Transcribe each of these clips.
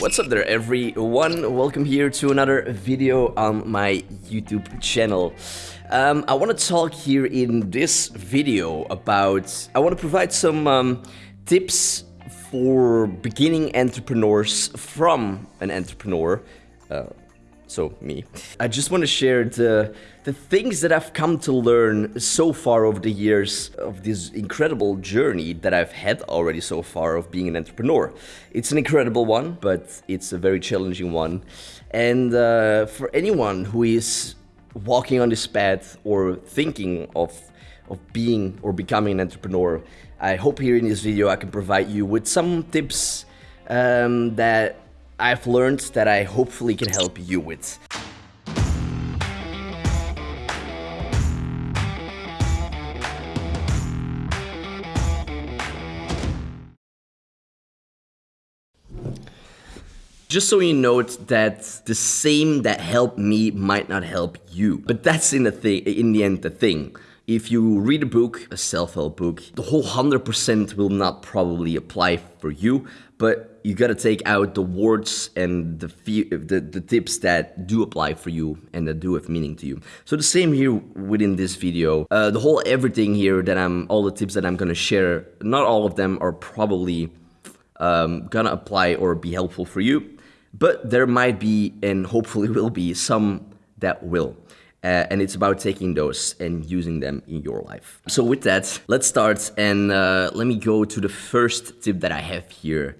What's up there everyone? Welcome here to another video on my YouTube channel. Um, I want to talk here in this video about, I want to provide some um, tips for beginning entrepreneurs from an entrepreneur. Uh, so me. I just want to share the the things that I've come to learn so far over the years of this incredible journey that I've had already so far of being an entrepreneur. It's an incredible one, but it's a very challenging one. And uh, for anyone who is walking on this path or thinking of of being or becoming an entrepreneur, I hope here in this video I can provide you with some tips um, that I've learned that I hopefully can help you with. Just so you note that the same that helped me might not help you. But that's in the thing in the end the thing. If you read a book, a self-help book, the whole 100% will not probably apply for you, but you gotta take out the words and the, the, the tips that do apply for you and that do have meaning to you. So the same here within this video. Uh, the whole everything here that I'm, all the tips that I'm gonna share, not all of them are probably um, gonna apply or be helpful for you, but there might be and hopefully will be some that will. Uh, and it's about taking those and using them in your life. So with that, let's start and uh, let me go to the first tip that I have here.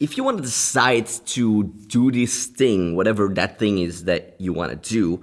If you want to decide to do this thing, whatever that thing is that you want to do,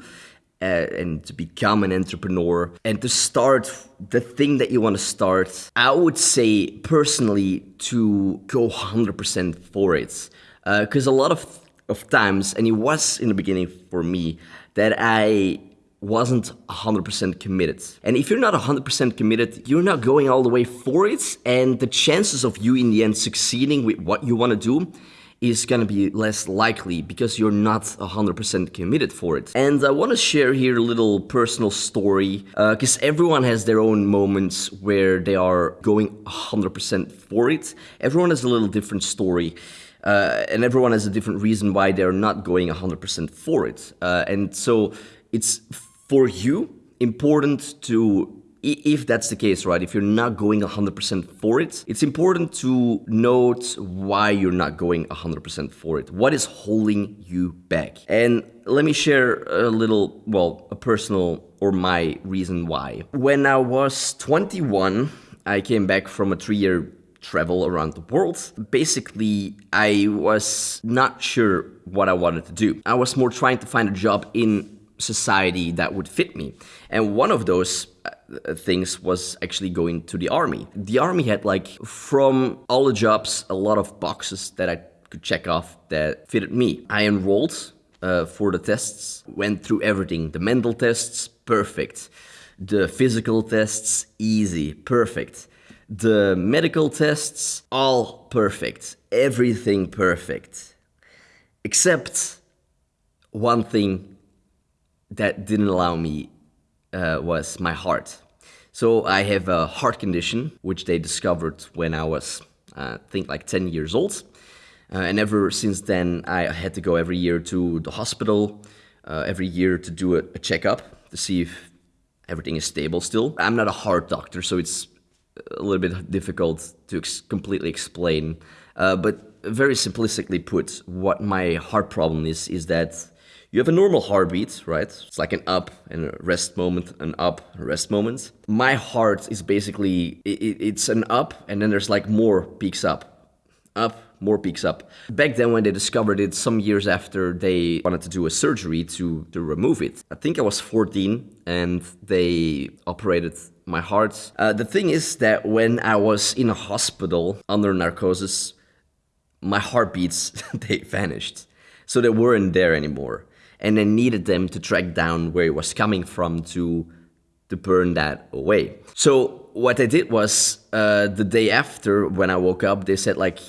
uh, and to become an entrepreneur and to start the thing that you want to start, I would say personally to go 100% for it. Because uh, a lot of of times, and it was in the beginning for me, that I wasn't 100% committed. And if you're not 100% committed, you're not going all the way for it, and the chances of you in the end succeeding with what you want to do is going to be less likely because you're not 100% committed for it. And I want to share here a little personal story because uh, everyone has their own moments where they are going 100% for it. Everyone has a little different story uh, and everyone has a different reason why they're not going 100% for it. Uh, and so it's for you important to if that's the case, right, if you're not going 100% for it, it's important to note why you're not going 100% for it. What is holding you back? And let me share a little, well, a personal or my reason why. When I was 21, I came back from a three-year travel around the world. Basically, I was not sure what I wanted to do. I was more trying to find a job in society that would fit me. And one of those uh, things was actually going to the army. The army had like, from all the jobs, a lot of boxes that I could check off that fitted me. I enrolled uh, for the tests, went through everything. The mental tests, perfect. The physical tests, easy, perfect. The medical tests, all perfect. Everything perfect. Except one thing that didn't allow me uh, was my heart. So I have a heart condition, which they discovered when I was, uh, I think, like 10 years old. Uh, and ever since then, I had to go every year to the hospital, uh, every year to do a, a checkup to see if everything is stable still. I'm not a heart doctor, so it's a little bit difficult to ex completely explain. Uh, but very simplistically put, what my heart problem is, is that you have a normal heartbeat, right? It's like an up and a rest moment, an up, rest moment. My heart is basically, it, it's an up and then there's like more peaks up, up, more peaks up. Back then when they discovered it, some years after they wanted to do a surgery to, to remove it. I think I was 14 and they operated my heart. Uh, the thing is that when I was in a hospital under narcosis, my heartbeats, they vanished. So they weren't there anymore. And I needed them to track down where it was coming from to, to burn that away. So what I did was uh, the day after when I woke up, they said like,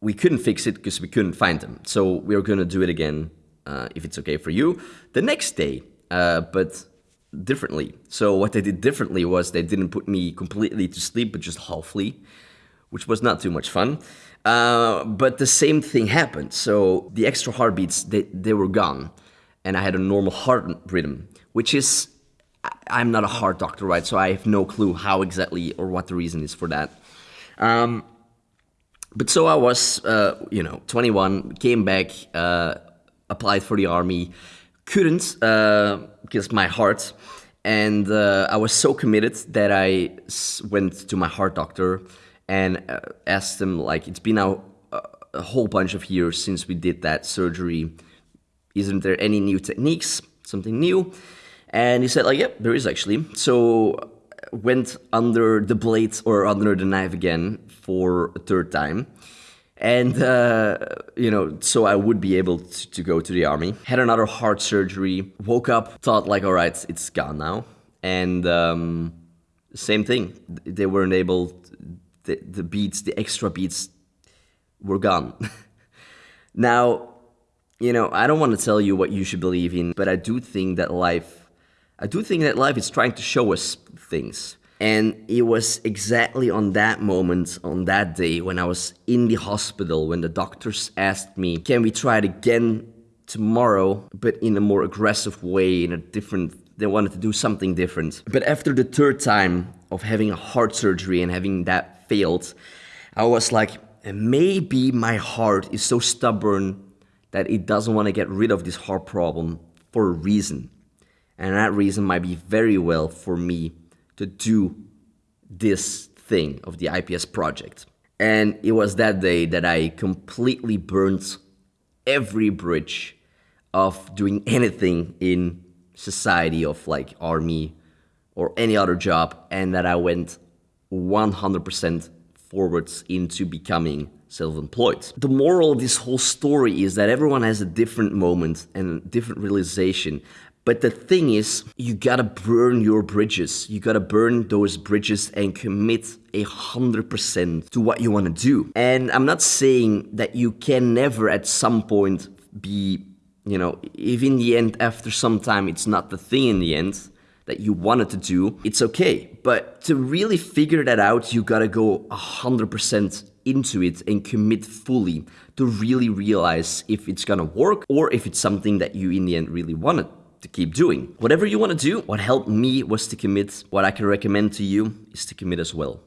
we couldn't fix it because we couldn't find them. So we are going to do it again uh, if it's okay for you the next day. Uh, but differently. So what they did differently was they didn't put me completely to sleep, but just halfly, which was not too much fun. Uh, but the same thing happened. So the extra heartbeats, they, they were gone. And I had a normal heart rhythm, which is, I'm not a heart doctor, right? So I have no clue how exactly or what the reason is for that. Um, but so I was, uh, you know, 21, came back, uh, applied for the army, couldn't because uh, my heart, and uh, I was so committed that I went to my heart doctor and uh, asked him like it's been a whole bunch of years since we did that surgery isn't there any new techniques? Something new? And he said like yep there is actually. So went under the blade or under the knife again for a third time. And uh, you know so i would be able to, to go to the army. Had another heart surgery woke up thought like all right it's gone now. And um, same thing. They weren't able the, the beats, the extra beats were gone. now, you know, I don't want to tell you what you should believe in, but I do think that life, I do think that life is trying to show us things. And it was exactly on that moment, on that day, when I was in the hospital, when the doctors asked me, can we try it again tomorrow, but in a more aggressive way, in a different they wanted to do something different. But after the third time of having a heart surgery and having that failed, I was like, maybe my heart is so stubborn that it doesn't want to get rid of this heart problem for a reason. And that reason might be very well for me to do this thing of the IPS project. And it was that day that I completely burnt every bridge of doing anything in society of like army or any other job and that I went 100% forwards into becoming self-employed. The moral of this whole story is that everyone has a different moment and a different realization. But the thing is, you gotta burn your bridges. You gotta burn those bridges and commit a hundred percent to what you wanna do. And I'm not saying that you can never at some point be, you know, if in the end, after some time, it's not the thing in the end, that you wanted to do, it's okay. But to really figure that out, you gotta go 100% into it and commit fully to really realize if it's gonna work or if it's something that you in the end really wanted to keep doing. Whatever you want to do, what helped me was to commit. What I can recommend to you is to commit as well.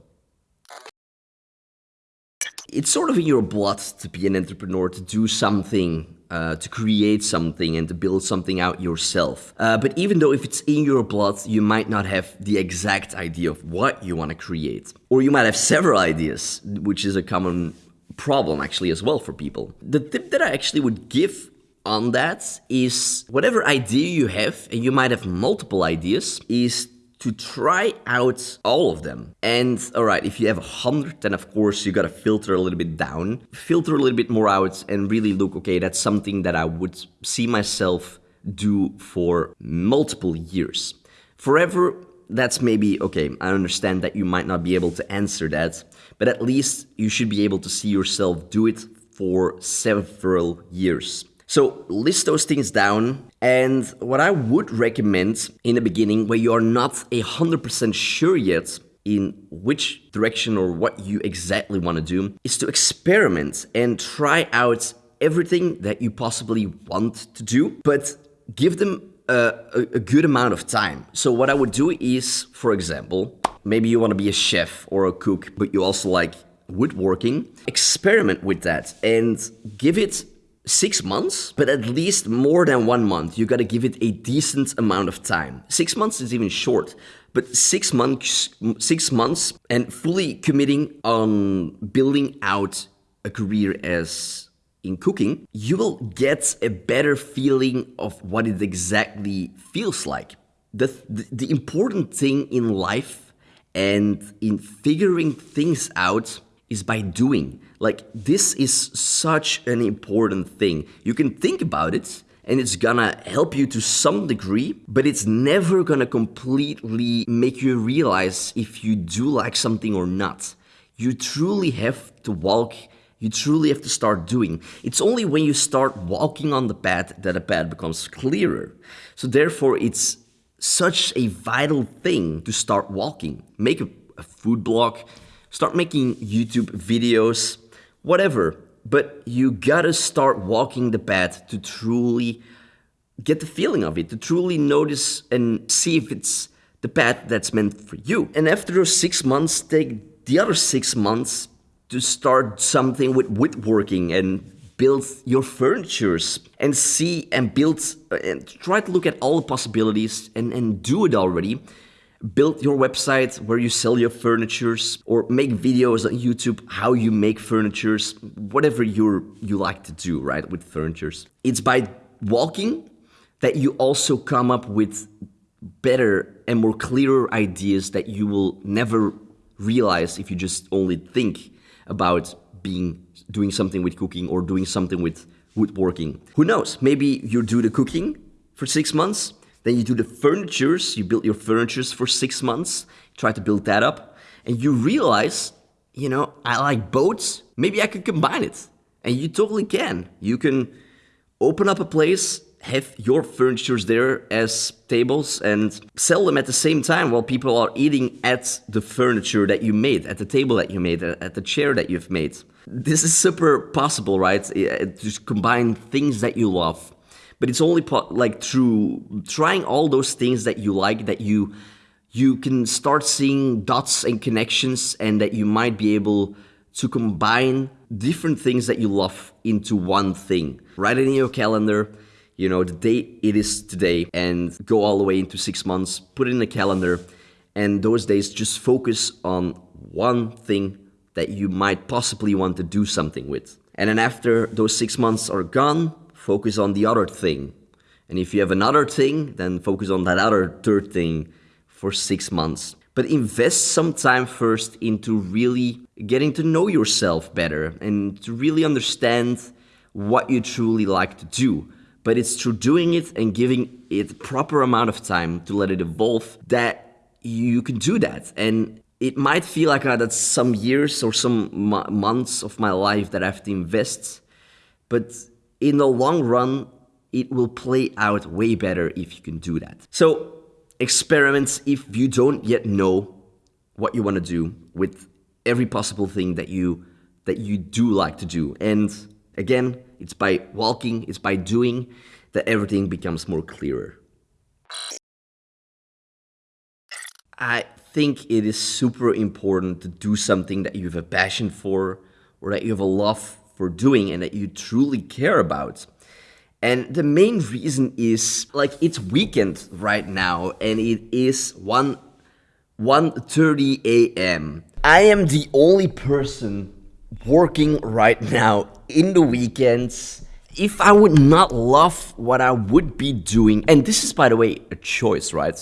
It's sort of in your blood to be an entrepreneur, to do something uh, to create something and to build something out yourself. Uh, but even though if it's in your blood, you might not have the exact idea of what you want to create. Or you might have several ideas, which is a common problem actually as well for people. The tip that I actually would give on that is whatever idea you have, and you might have multiple ideas, is to try out all of them. And all right, if you have a hundred, then of course you gotta filter a little bit down, filter a little bit more out and really look, okay, that's something that I would see myself do for multiple years. Forever, that's maybe, okay, I understand that you might not be able to answer that, but at least you should be able to see yourself do it for several years. So list those things down. And what I would recommend in the beginning, where you are not a hundred percent sure yet in which direction or what you exactly want to do, is to experiment and try out everything that you possibly want to do, but give them a, a, a good amount of time. So what I would do is, for example, maybe you want to be a chef or a cook, but you also like woodworking, experiment with that and give it six months, but at least more than one month. You gotta give it a decent amount of time. Six months is even short, but six months, six months, and fully committing on building out a career as in cooking, you will get a better feeling of what it exactly feels like. The, the, the important thing in life and in figuring things out is by doing. Like, this is such an important thing. You can think about it and it's gonna help you to some degree, but it's never gonna completely make you realize if you do like something or not. You truly have to walk, you truly have to start doing. It's only when you start walking on the path that the path becomes clearer. So therefore, it's such a vital thing to start walking. Make a, a food blog, start making YouTube videos, whatever. But you gotta start walking the path to truly get the feeling of it, to truly notice and see if it's the path that's meant for you. And after those six months, take the other six months to start something with woodworking and build your furnitures and see and build uh, and try to look at all the possibilities and, and do it already build your website where you sell your furnitures or make videos on YouTube how you make furnitures, whatever you you like to do, right, with furnitures. It's by walking that you also come up with better and more clearer ideas that you will never realize if you just only think about being doing something with cooking or doing something with woodworking. Who knows? Maybe you do the cooking for 6 months then you do the furnitures, you build your furnitures for six months, try to build that up, and you realize, you know, I like boats, maybe I could combine it. And you totally can. You can open up a place, have your furnitures there as tables and sell them at the same time while people are eating at the furniture that you made, at the table that you made, at the chair that you've made. This is super possible, right? To combine things that you love but it's only like through trying all those things that you like that you you can start seeing dots and connections and that you might be able to combine different things that you love into one thing. Write it in your calendar. You know the date it is today and go all the way into six months put it in the calendar and those days just focus on one thing that you might possibly want to do something with. And then after those six months are gone focus on the other thing. And if you have another thing, then focus on that other third thing for six months. But invest some time first into really getting to know yourself better and to really understand what you truly like to do. But it's through doing it and giving it proper amount of time to let it evolve that you can do that. And it might feel like uh, that's some years or some months of my life that I have to invest, but in the long run, it will play out way better if you can do that. So experiments if you don't yet know what you want to do with every possible thing that you that you do like to do. And again, it's by walking, it's by doing that everything becomes more clearer. I think it is super important to do something that you have a passion for or that you have a love for doing and that you truly care about. And the main reason is like it's weekend right now and it is 1 1:30 a.m. I am the only person working right now in the weekends. If I would not love what I would be doing, and this is by the way a choice, right?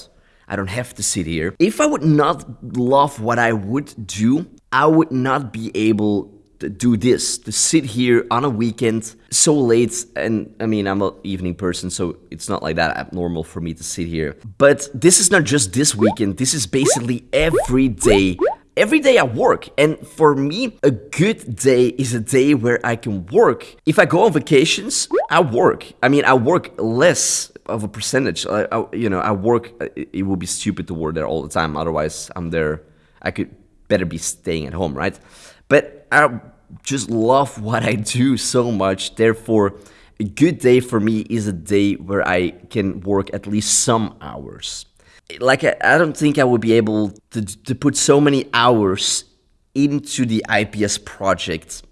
I don't have to sit here. If I would not love what I would do, I would not be able do this, to sit here on a weekend so late. And I mean, I'm an evening person, so it's not like that abnormal for me to sit here. But this is not just this weekend, this is basically every day. Every day I work, and for me, a good day is a day where I can work. If I go on vacations, I work. I mean, I work less of a percentage. I, I, you know, I work. It, it would be stupid to work there all the time. Otherwise, I'm there. I could better be staying at home, right? But I just love what I do so much. Therefore, a good day for me is a day where I can work at least some hours. Like, I, I don't think I would be able to, to put so many hours into the IPS project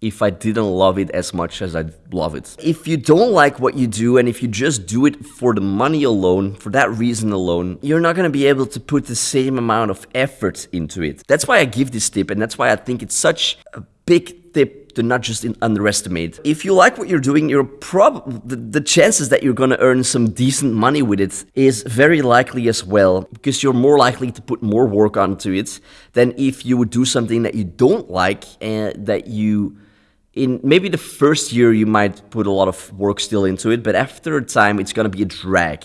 if I didn't love it as much as I love it. If you don't like what you do and if you just do it for the money alone, for that reason alone, you're not gonna be able to put the same amount of effort into it. That's why I give this tip and that's why I think it's such a big tip to not just underestimate. If you like what you're doing, you're prob the, the chances that you're gonna earn some decent money with it is very likely as well, because you're more likely to put more work onto it than if you would do something that you don't like and that you in maybe the first year you might put a lot of work still into it, but after a time it's gonna be a drag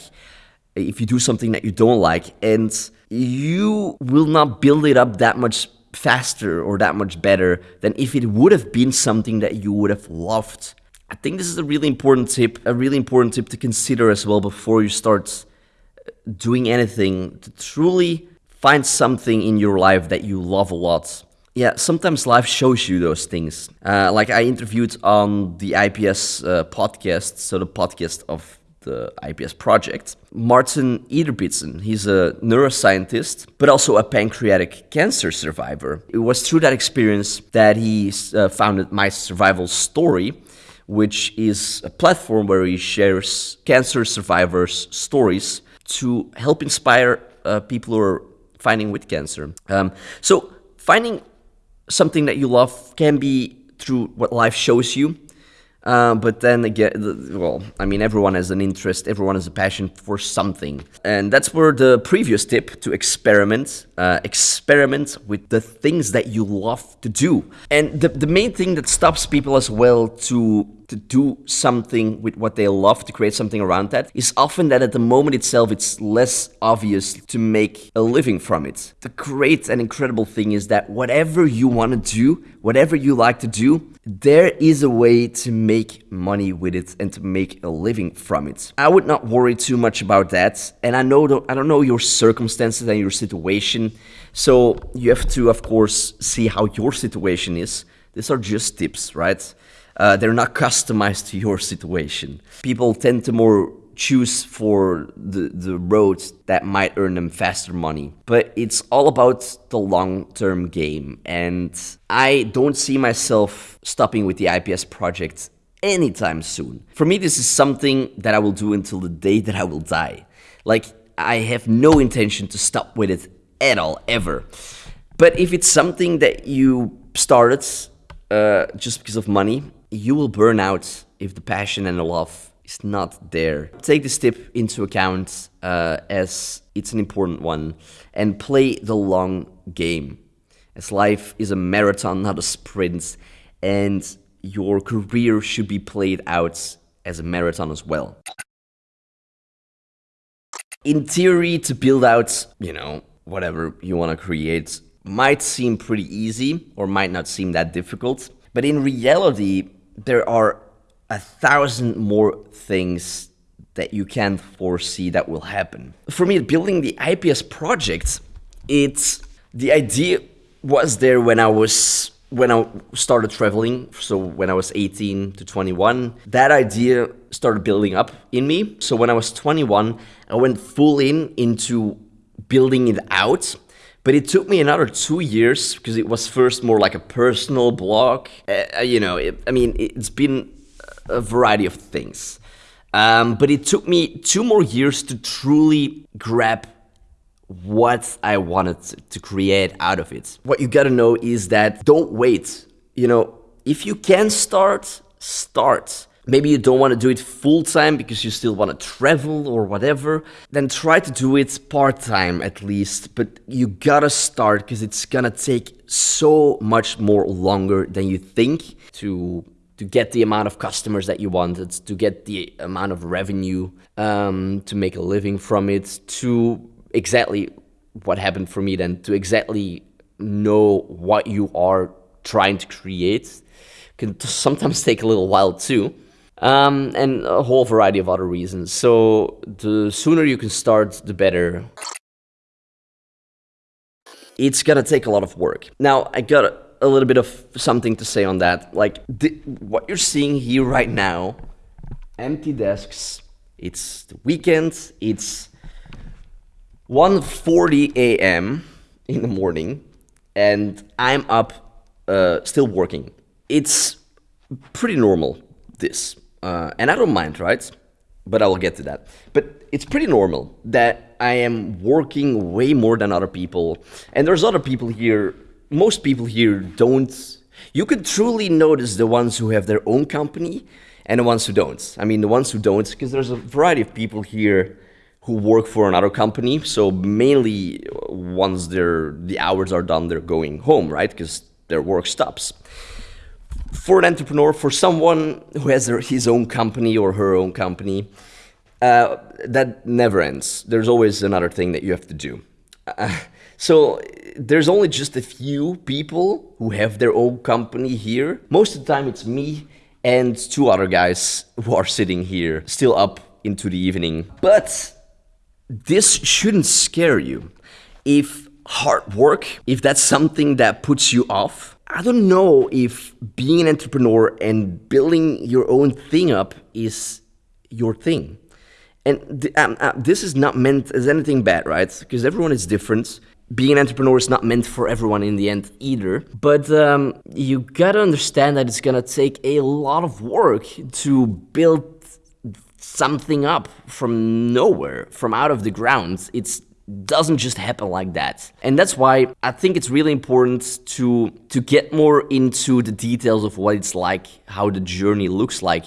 if you do something that you don't like, and you will not build it up that much faster or that much better than if it would have been something that you would have loved. I think this is a really important tip, a really important tip to consider as well before you start uh, doing anything to truly find something in your life that you love a lot Yeah, sometimes life shows you those things. Uh, like I interviewed on the IPS uh, podcast, so the podcast of the IPS project, Martin Ederbitzen. He's a neuroscientist, but also a pancreatic cancer survivor. It was through that experience that he uh, founded My Survival Story, which is a platform where he shares cancer survivors' stories to help inspire uh, people who are fighting with cancer. Um, so finding something that you love can be through what life shows you. Uh, but then again, well, I mean, everyone has an interest, everyone has a passion for something. And that's where the previous tip to experiment, uh, experiment with the things that you love to do. And the, the main thing that stops people as well to to do something with what they love, to create something around that, is often that at the moment itself it's less obvious to make a living from it. The great and incredible thing is that whatever you want to do, whatever you like to do, there is a way to make money with it and to make a living from it. I would not worry too much about that. And I know I don't know your circumstances and your situation. So you have to of course see how your situation is. These are just tips, right? Uh, they're not customized to your situation. People tend to more choose for the, the roads that might earn them faster money. But it's all about the long term game. And I don't see myself stopping with the IPS project anytime soon. For me, this is something that I will do until the day that I will die. Like, I have no intention to stop with it at all, ever. But if it's something that you started uh, just because of money, you will burn out if the passion and the love is not there. Take this tip into account uh, as it's an important one and play the long game. As life is a marathon, not a sprint, and your career should be played out as a marathon as well. In theory, to build out, you know, whatever you want to create might seem pretty easy or might not seem that difficult. But in reality, there are a thousand more things that you can't foresee that will happen. For me, building the IPS project, it's the idea was there when I was when I started traveling, so when I was 18 to 21, that idea started building up in me. So when I was 21, I went full in into building it out but it took me another two years because it was first more like a personal blog. Uh, you know, it, I mean, it's been a variety of things. Um, but it took me two more years to truly grab what I wanted to create out of it. What you gotta know is that don't wait. You know, if you can start, start maybe you don't want to do it full time because you still want to travel or whatever, then try to do it part time at least. But you gotta start because it's gonna take so much more longer than you think to to get the amount of customers that you wanted, to get the amount of revenue, um, to make a living from it, to exactly what happened for me then, to exactly know what you are trying to create can sometimes take a little while too um, and a whole variety of other reasons. So the sooner you can start, the better. It's gonna take a lot of work. Now, I got a little bit of something to say on that. Like, the, what you're seeing here right now, empty desks, it's the weekend, it's 1.40 a.m. in the morning, and I'm up uh, still working. It's pretty normal, this. Uh, and I don't mind, right? But I will get to that. But it's pretty normal that I am working way more than other people. And there's other people here, most people here don't. You could truly notice the ones who have their own company and the ones who don't. I mean, the ones who don't, because there's a variety of people here who work for another company. So mainly once their the hours are done, they're going home, right? Because their work stops for an entrepreneur, for someone who has his own company or her own company, uh, that never ends. There's always another thing that you have to do. Uh, so there's only just a few people who have their own company here. Most of the time it's me and two other guys who are sitting here still up into the evening. But this shouldn't scare you. If hard work, if that's something that puts you off, I don't know if being an entrepreneur and building your own thing up is your thing. And th- um, uh, this is not meant as anything bad, right? Because everyone is different. Being an entrepreneur is not meant for everyone in the end either. But um, you gotta understand that it's gonna take a lot of work to build something up from nowhere, from out of the ground. It doesn't just happen like that. And that's why I think it's really important to to get more into the details of what it's like, how the journey looks like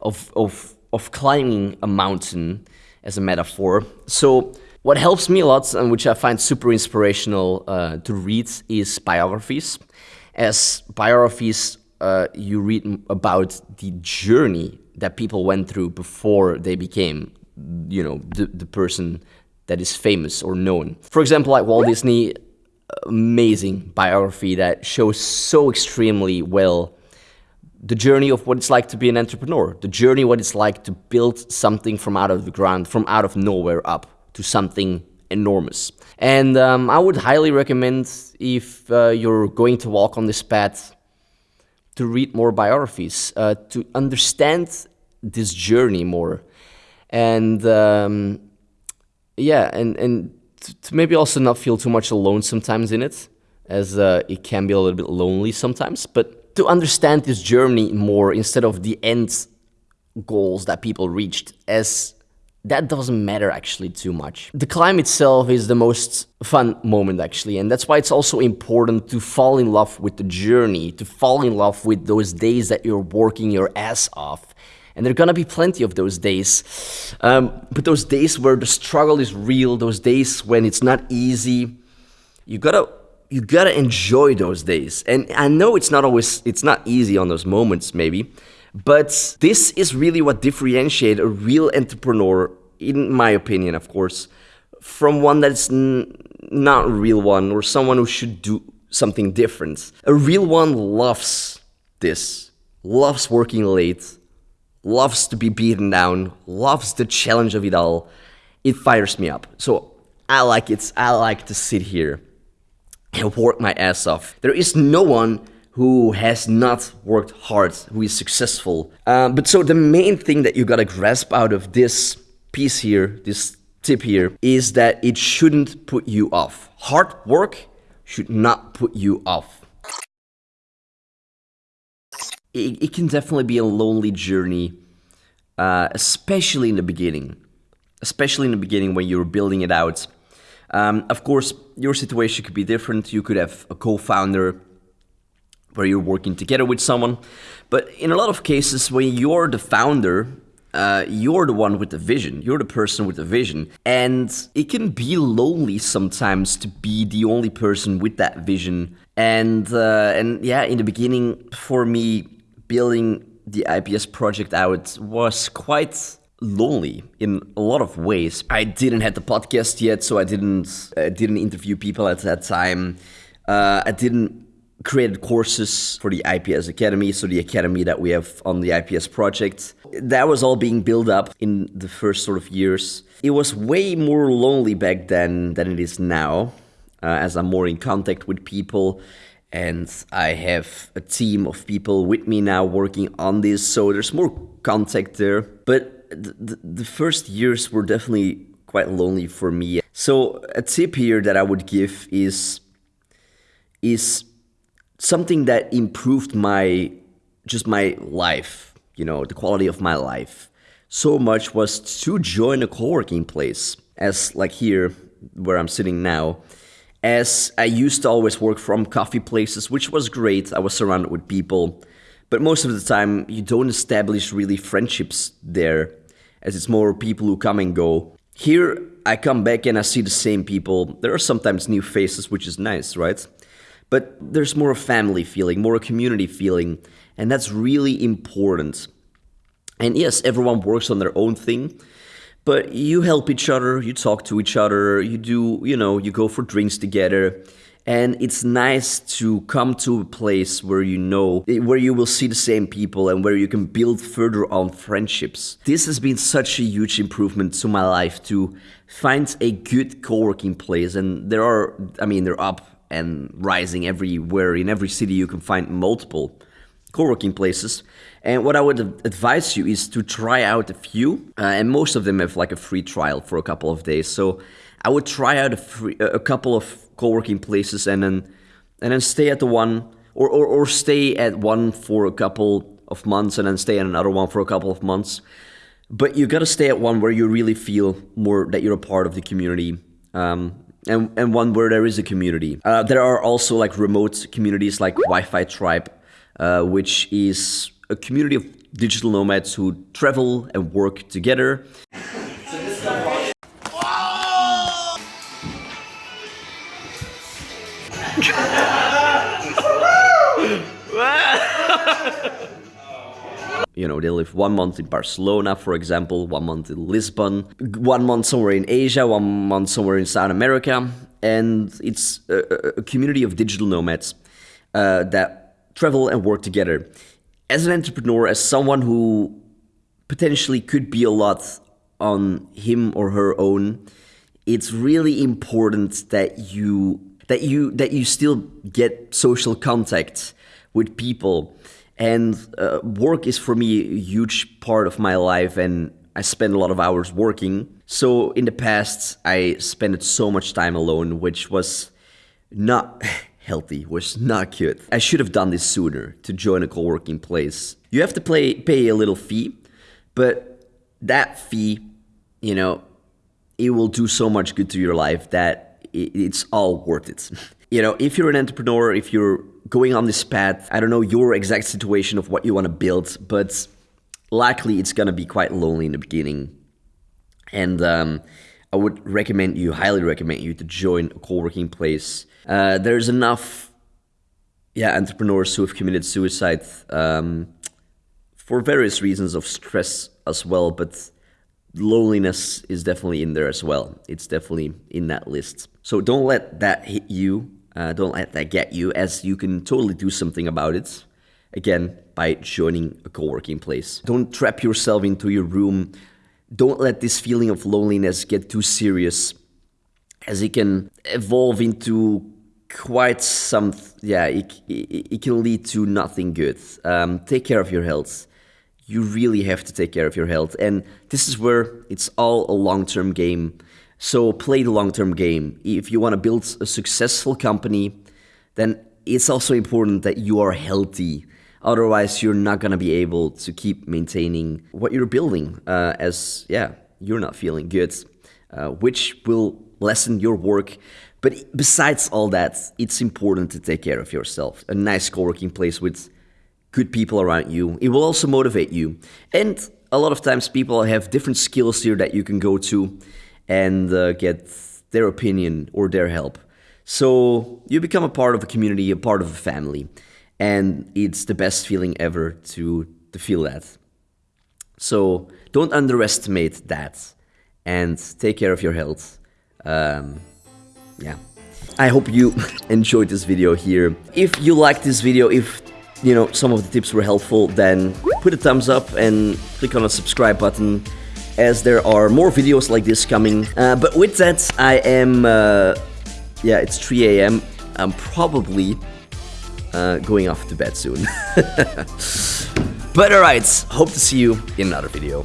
of of of climbing a mountain as a metaphor. So what helps me a lot and which I find super inspirational uh, to read is biographies. As biographies, uh, you read about the journey that people went through before they became, you know, the, the person that is famous or known. For example, like Walt Disney, amazing biography that shows so extremely well the journey of what it's like to be an entrepreneur, the journey what it's like to build something from out of the ground, from out of nowhere up to something enormous. And um, I would highly recommend if uh, you're going to walk on this path to read more biographies, uh, to understand this journey more, and um, yeah, and and to maybe also not feel too much alone sometimes in it, as uh, it can be a little bit lonely sometimes, but to understand this journey more instead of the end goals that people reached as that doesn't matter actually too much. The climb itself is the most fun moment actually, and that's why it's also important to fall in love with the journey, to fall in love with those days that you're working your ass off. And there are gonna be plenty of those days. Um, but those days where the struggle is real, those days when it's not easy, you gotta you gotta enjoy those days. And I know it's not always it's not easy on those moments maybe, but this is really what differentiates a real entrepreneur, in my opinion, of course, from one that's not a real one or someone who should do something different. A real one loves this, loves working late, loves to be beaten down, loves the challenge of it all. It fires me up. So I like it. I like to sit here and work my ass off. There is no one who has not worked hard, who is successful. Um, but so the main thing that you gotta grasp out of this piece here, this tip here, is that it shouldn't put you off. Hard work should not put you off. It, it can definitely be a lonely journey, uh, especially in the beginning. Especially in the beginning when you're building it out. Um, of course, your situation could be different. You could have a co founder where you're working together with someone. But in a lot of cases, when you're the founder, uh, you're the one with the vision. You're the person with the vision. And it can be lonely sometimes to be the only person with that vision. And, uh, and yeah, in the beginning, for me, building the IPS project out was quite lonely in a lot of ways. I didn't have the podcast yet, so I didn't uh, didn't interview people at that time. Uh, I didn't created courses for the IPS Academy, so the academy that we have on the IPS project. That was all being built up in the first sort of years. It was way more lonely back then than it is now, uh, as I'm more in contact with people and I have a team of people with me now working on this, so there's more contact there. But the, the first years were definitely quite lonely for me. So a tip here that I would give is is something that improved my just my life, you know, the quality of my life so much was to join a co-working place as like here where I'm sitting now as I used to always work from coffee places which was great I was surrounded with people. But most of the time you don't establish really friendships there as it's more people who come and go. Here I come back and I see the same people. There are sometimes new faces which is nice right? But there's more a family feeling, more a community feeling, and that's really important. And yes, everyone works on their own thing, but you help each other, you talk to each other, you do, you know, you go for drinks together, and it's nice to come to a place where you know where you will see the same people and where you can build further on friendships. This has been such a huge improvement to my life to find a good co-working place. And there are i mean they're up and rising everywhere in every city you can find multiple co-working places and what i would advise you is to try out a few uh, and most of them have like a free trial for a couple of days so i would try out a, free, a couple of co-working places and then and then stay at the one or, or, or stay at one for a couple of months and then stay at another one for a couple of months but you gotta stay at one where you really feel more that you're a part of the community um, and, and one where there is a community. Uh, there are also like remote communities like Wi-Fi Tribe, uh, which is a community of digital nomads who travel and work together. you know, they live one month in Barcelona, for example, one month in Lisbon, one month somewhere in Asia, one month somewhere in South America. And it's a, a community of digital nomads uh, that travel and work together. As an entrepreneur, as someone who potentially could be a lot on him or her own, it's really important that you that you that you still get social contact with people and uh, work is for me a huge part of my life, and I spend a lot of hours working. So in the past, I spent so much time alone, which was not healthy, was not good. I should have done this sooner to join a co-working place. You have to play, pay a little fee, but that fee, you know, it will do so much good to your life that it's all worth it. you know, if you're an entrepreneur, if you're going on this path, I don't know your exact situation of what you want to build, but likely it's going to be quite lonely in the beginning. And um, I would recommend you, highly recommend you to join a co-working place. Uh, there's enough, yeah, entrepreneurs who have committed suicide um, for various reasons of stress as well, but loneliness is definitely in there as well. It's definitely in that list. So don't let that hit you. Uh, don't let that get you, as you can totally do something about it. Again, by joining a co-working place. Don't trap yourself into your room. Don't let this feeling of loneliness get too serious, as it can evolve into quite some. Yeah, it, it, it can lead to nothing good. Um, take care of your health. You really have to take care of your health, and this is where it's all a long-term game. So play the long-term game. If you want to build a successful company, then it's also important that you are healthy. Otherwise, you're not going to be able to keep maintaining what you're building uh, as, yeah, you're not feeling good, uh, which will lessen your work. But besides all that, it's important to take care of yourself. A nice co-working place with good people around you. It will also motivate you. And a lot of times people have different skills here that you can go to and uh, get their opinion or their help. So you become a part of a community, a part of a family, and it's the best feeling ever to, to feel that. So don't underestimate that and take care of your health. Um, yeah. I hope you enjoyed this video here. If you liked this video, if you know some of the tips were helpful, then put a thumbs up and click on the subscribe button as there are more videos like this coming. Uh, but with that, I am, uh, yeah, it's 3 a.m. I'm probably uh, going off to bed soon. but alright, hope to see you in another video.